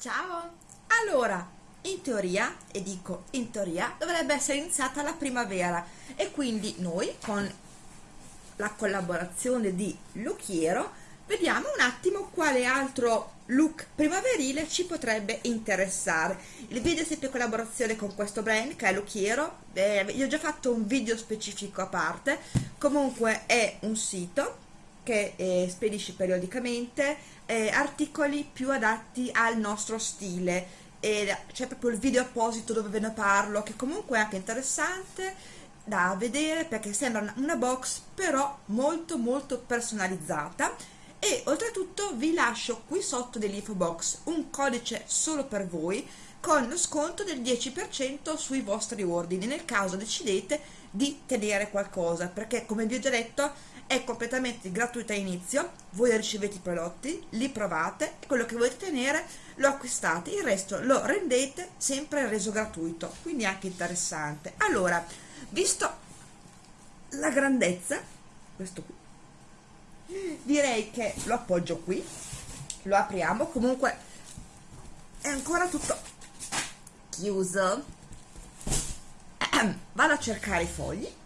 Ciao! Allora, in teoria, e dico in teoria, dovrebbe essere iniziata la primavera e quindi noi con la collaborazione di Lucchiero vediamo un attimo quale altro look primaverile ci potrebbe interessare. Il video è sempre in collaborazione con questo brand che è Lucchiero, eh, io ho già fatto un video specifico a parte, comunque è un sito che eh, spedisce periodicamente eh, articoli più adatti al nostro stile. E c'è proprio il video apposito dove ve ne parlo che comunque è anche interessante da vedere perché sembra una box però molto molto personalizzata. E oltretutto vi lascio qui sotto dell'info box un codice solo per voi con lo sconto del 10% sui vostri ordini nel caso decidete di tenere qualcosa perché come vi ho già detto è completamente gratuita all'inizio voi ricevete i prodotti li provate quello che volete tenere lo acquistate il resto lo rendete sempre reso gratuito quindi anche interessante. Allora visto la grandezza questo qui direi che lo appoggio qui lo apriamo comunque è ancora tutto chiuso. Vado a cercare i fogli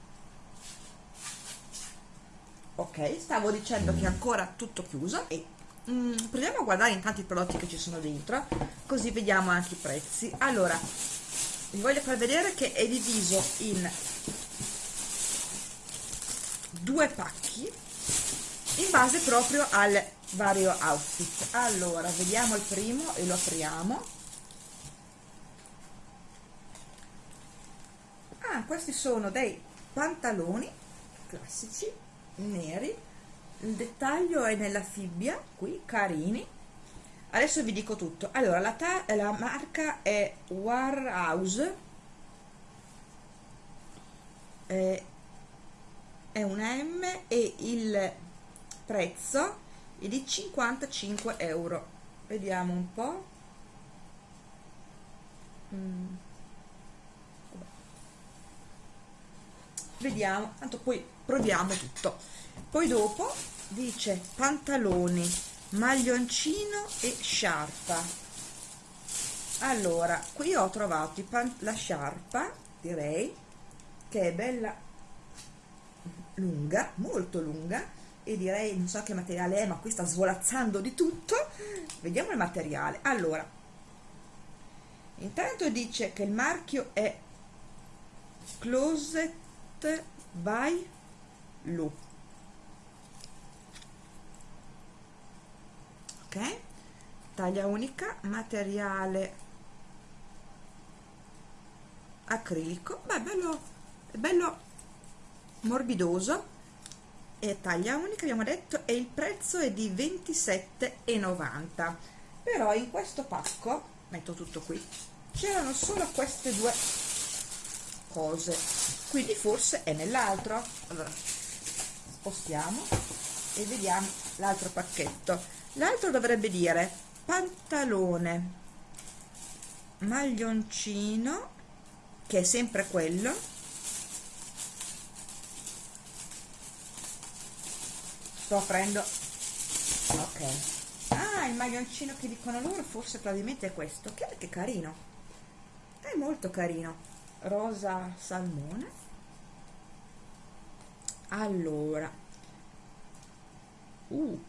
ok stavo dicendo che è ancora tutto chiuso e mm, proviamo a guardare intanto i prodotti che ci sono dentro così vediamo anche i prezzi. Allora vi voglio far vedere che è diviso in due pacchi in base proprio al vario outfit. Allora vediamo il primo e lo apriamo. Ah questi sono dei pantaloni classici neri. Il dettaglio è nella fibbia qui carini. Adesso vi dico tutto. Allora la, la marca è Warhouse. È, è una M e il prezzo è di 55 euro. Vediamo un po' mm. Vediamo tanto poi proviamo tutto. Poi dopo dice pantaloni maglioncino e sciarpa. Allora qui ho trovato la sciarpa direi che è bella lunga molto lunga e direi non so che materiale è ma qui sta svolazzando di tutto. Vediamo il materiale. Allora intanto dice che il marchio è Closet by Lu. Ok? Taglia unica materiale acrilico. Beh bello bello morbidoso. E taglia unica abbiamo detto e il prezzo è di 27,90 però in questo pacco metto tutto qui c'erano solo queste due cose. Quindi forse è nell'altro. Allora spostiamo e vediamo l'altro pacchetto. L'altro dovrebbe dire pantalone maglioncino che è sempre quello sto aprendo ok. Ah il maglioncino che dicono loro forse probabilmente è questo. Che, che carino. È molto carino rosa salmone. Allora uh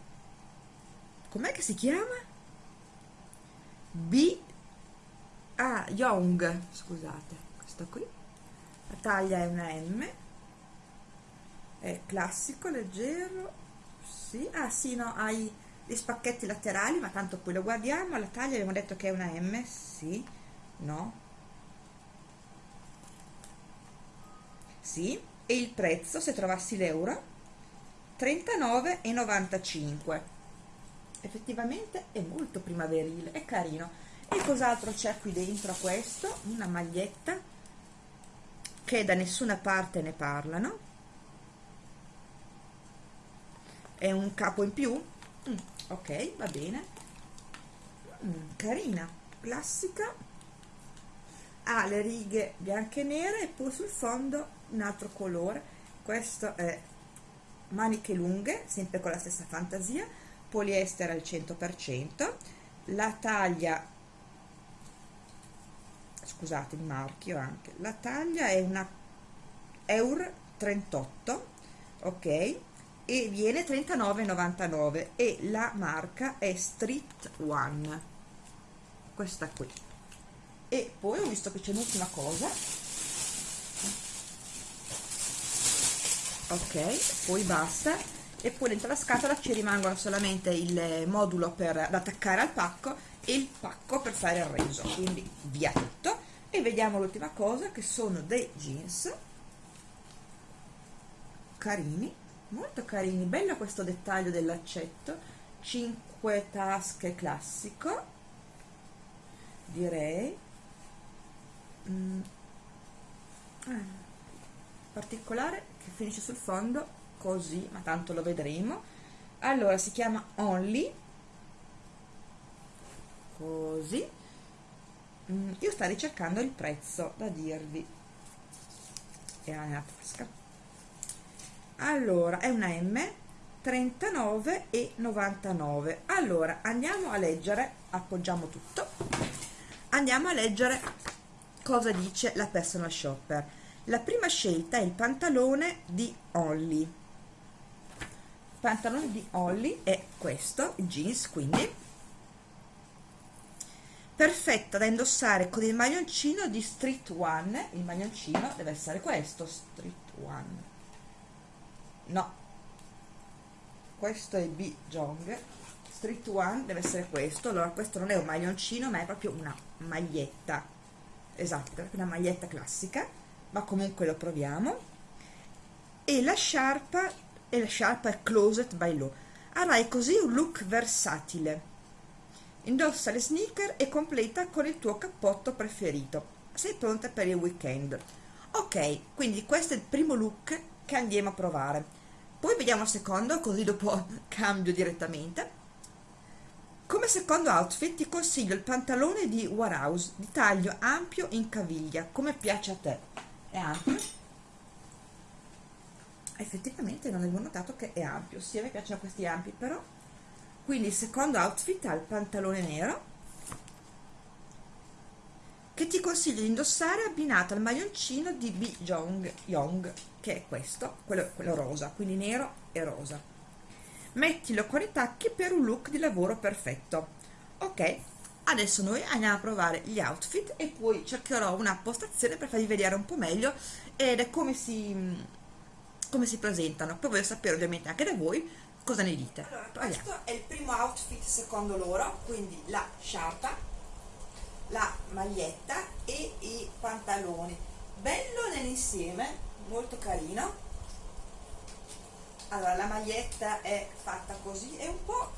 com'è che si chiama? B ah Young scusate questo qui. La taglia è una M è classico leggero sì. Ah sì no hai gli spacchetti laterali ma tanto poi lo guardiamo. La taglia abbiamo detto che è una M sì no sì e il prezzo se trovassi l'euro 39,95 effettivamente è molto primaverile è carino. E cos'altro c'è qui dentro a questo? Una maglietta che da nessuna parte ne parlano. È un capo in più? Mm, ok va bene. Mm, carina classica ha le righe bianche e nere e poi sul fondo un altro colore. Questo è maniche lunghe sempre con la stessa fantasia. Poliestere al 100% la taglia scusate il marchio anche la taglia è una Eur 38 ok? E viene 39,99 e la marca è Street One. Questa qui e poi ho visto che c'è un'ultima cosa. Ok poi basta. E poi dentro la scatola ci rimangono solamente il modulo per attaccare al pacco e il pacco per fare il reso quindi via tutto. E vediamo l'ultima cosa che sono dei jeans. Carini molto carini. Bello questo dettaglio del laccetto 5 tasche classico direi mm. ah. particolare che finisce sul fondo così ma tanto lo vedremo. Allora si chiama Only. Così. Mm, io sto ricercando il prezzo da dirvi. Era nella tasca. Allora è una M 39,99 allora andiamo a leggere. Appoggiamo tutto. Andiamo a leggere cosa dice la personal shopper? La prima scelta è il pantalone di Olly il pantalone di Olly è questo jeans quindi. Perfetta da indossare con il maglioncino di Street One. Il maglioncino deve essere questo Street One. No. Questo è B Jong. Street One deve essere questo. Allora questo non è un maglioncino ma è proprio una maglietta esatto, una maglietta classica ma comunque lo proviamo e la sciarpa e la sciarpa è closet by low avrai così un look versatile Indossa le sneaker e completa con il tuo cappotto preferito. Sei pronta per il weekend. Ok, quindi questo è il primo look che andiamo a provare. Poi vediamo il secondo, così dopo cambio direttamente. Come secondo outfit ti consiglio il pantalone di Warhouse di taglio ampio in caviglia, come piace a te. È ampio? Effettivamente non avevo notato che è ampio, sì, a me piacciono questi ampi, però quindi il secondo outfit ha il pantalone nero che ti consiglio di indossare abbinato al maglioncino di B. Jong Young che è questo, quello, quello rosa, quindi nero e rosa mettilo con i tacchi per un look di lavoro perfetto ok, adesso noi andiamo a provare gli outfit e poi cercherò una postazione per farvi vedere un po' meglio ed è come si, come si presentano poi voglio sapere ovviamente anche da voi cosa ne dite? Allora, questo è il primo outfit secondo loro, quindi la sciarpa, la maglietta e i pantaloni. Bello nell'insieme, molto carino. Allora, la maglietta è fatta così, è un po'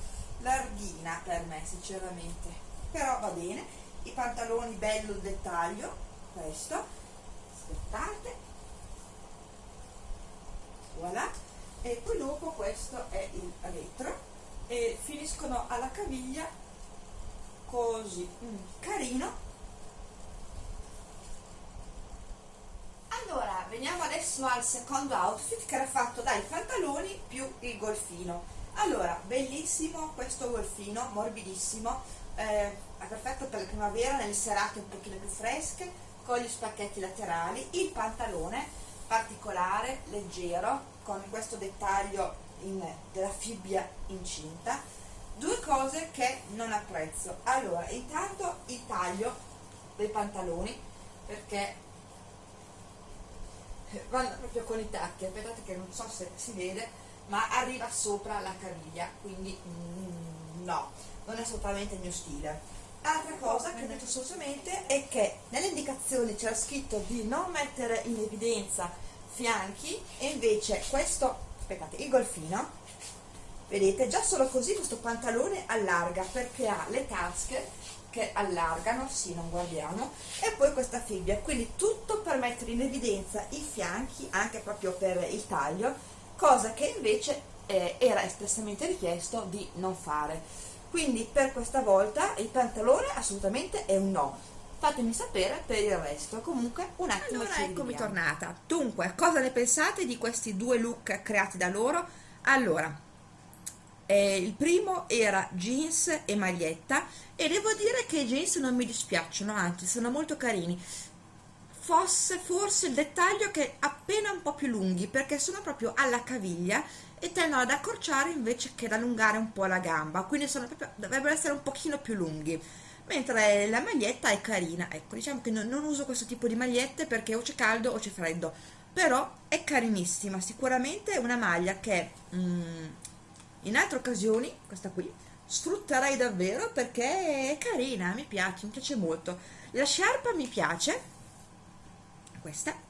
larghina per me sinceramente, però va bene. I pantaloni bello il dettaglio, questo, aspettate, voilà. E poi dopo questo è il retro e finiscono alla caviglia così. Mm, carino allora adesso al secondo outfit che era fatto dai pantaloni più il golfino. Allora bellissimo questo golfino morbidissimo eh, è perfetto per la primavera nelle serate un pochino più fresche con gli spacchetti laterali il pantalone particolare leggero con questo dettaglio in, della fibbia incinta. Due cose che non apprezzo. Allora intanto il taglio dei pantaloni perché vanno proprio con i tacchi aspettate che non so se si vede ma arriva sopra la caviglia quindi mm, no non è assolutamente il mio stile. Altra cosa che ho detto assolutamente è che nelle indicazioni c'era scritto di non mettere in evidenza fianchi e invece questo aspettate il golfino vedete già solo così questo pantalone allarga perché ha le tasche che allargano sì non guardiamo e poi questa fibbia. Quindi tutto per mettere in evidenza i fianchi anche proprio per il taglio cosa che invece eh, era espressamente richiesto di non fare. Quindi per questa volta il pantalone assolutamente è un no. Fatemi sapere per il resto. Comunque un attimo allora eccomi tornata. Dunque cosa ne pensate di questi due look creati da loro? Allora eh, il primo era jeans e maglietta e devo dire che i jeans non mi dispiacciono anzi sono molto carini. Fosse forse il dettaglio che appena un po' più lunghi perché sono proprio alla caviglia e tendono ad accorciare invece che ad allungare un po' la gamba quindi proprio, dovrebbero essere un pochino più lunghi. Mentre la maglietta è carina ecco diciamo che non, non uso questo tipo di magliette perché o c'è caldo o c'è freddo però è carinissima sicuramente è una maglia che mm, in altre occasioni questa qui sfrutterei davvero perché è carina mi piace mi piace molto. La sciarpa mi piace. Questa.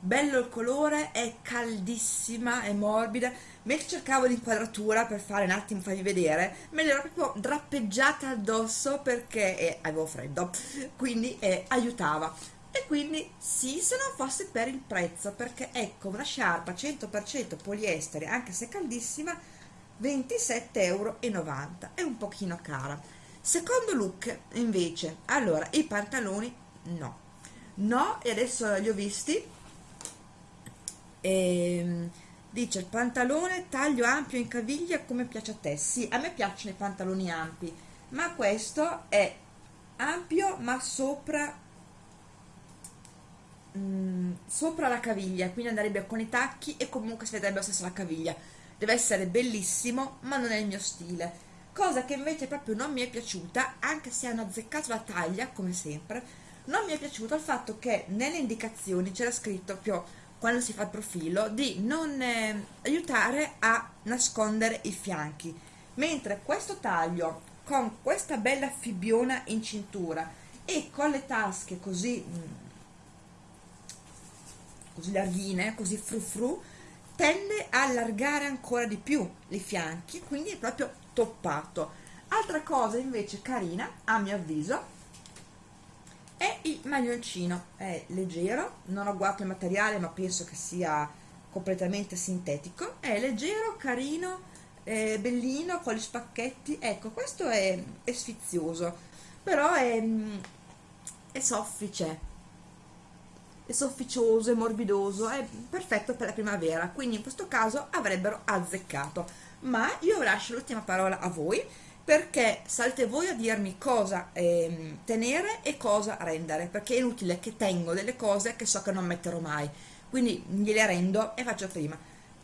Bello il colore è caldissima è morbida. Mentre cercavo l'inquadratura per fare un attimo farvi vedere me l'ero proprio drappeggiata addosso perché eh, avevo freddo quindi eh, aiutava. E quindi sì se non fosse per il prezzo perché ecco una sciarpa 100% poliestere anche se caldissima 27,90 euro è un pochino cara. Secondo look invece allora i pantaloni no. No e adesso li ho visti. E, ehm, dice il pantalone taglio ampio in caviglia come piace a te. Sì a me piacciono i pantaloni ampi ma questo è ampio ma sopra mm, sopra la caviglia quindi andrebbe con i tacchi e comunque si vedrebbe lo stesso la caviglia deve essere bellissimo ma non è il mio stile. Cosa che invece proprio non mi è piaciuta anche se hanno azzeccato la taglia come sempre non mi è piaciuto il fatto che nelle indicazioni c'era scritto proprio quando si fa il profilo di non eh, aiutare a nascondere i fianchi. Mentre questo taglio con questa bella fibbiona in cintura e con le tasche così mm, così larghine così fru fru tende a allargare ancora di più i fianchi quindi è proprio toppato. Altra cosa invece carina a mio avviso è il maglioncino. È leggero non ho guardato il materiale ma penso che sia completamente sintetico. È leggero carino è bellino con gli spacchetti. Ecco questo è, è sfizioso però è, è soffice sofficioso, è morbidoso, è perfetto per la primavera, quindi in questo caso avrebbero azzeccato. Ma io lascio l'ultima parola a voi perché salte voi a dirmi cosa eh, tenere e cosa rendere perché è inutile che tengo delle cose che so che non metterò mai quindi gliele rendo e faccio prima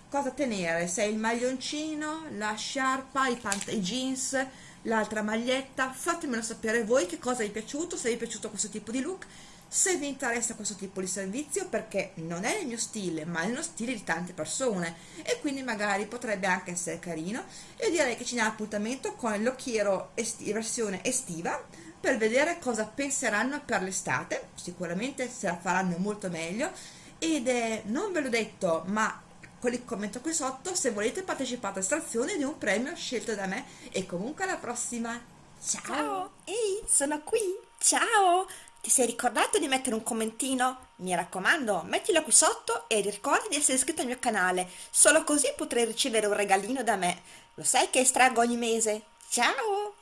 cosa tenere se il maglioncino la sciarpa i, i jeans l'altra maglietta. Fatemelo sapere voi che cosa vi è piaciuto se vi è piaciuto questo tipo di look se vi interessa questo tipo di servizio perché non è il mio stile ma è lo stile di tante persone. E quindi magari potrebbe anche essere carino. E direi che ci n'è appuntamento con l'occhiero esti versione estiva per vedere cosa penseranno per l'estate. Sicuramente se la faranno molto meglio. Ed è, non ve l'ho detto ma con il commento qui sotto se volete partecipare all'estrazione di un premio scelto da me e comunque alla prossima ciao, ciao. ehi sono qui ciao ti sei ricordato di mettere un commentino? Mi raccomando, mettilo qui sotto e ricorda di essere iscritto al mio canale, solo così potrai ricevere un regalino da me. Lo sai che estraggo ogni mese? Ciao!